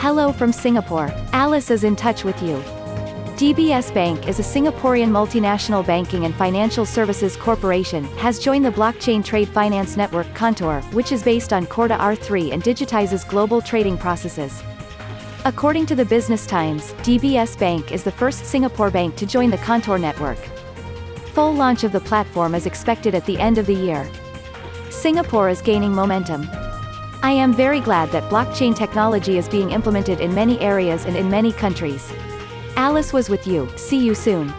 Hello from Singapore. Alice is in touch with you. DBS Bank is a Singaporean multinational banking and financial services corporation, has joined the blockchain trade finance network Contour, which is based on Corda R3 and digitizes global trading processes. According to the Business Times, DBS Bank is the first Singapore bank to join the Contour network. Full launch of the platform is expected at the end of the year. Singapore is gaining momentum. I am very glad that blockchain technology is being implemented in many areas and in many countries. Alice was with you, see you soon.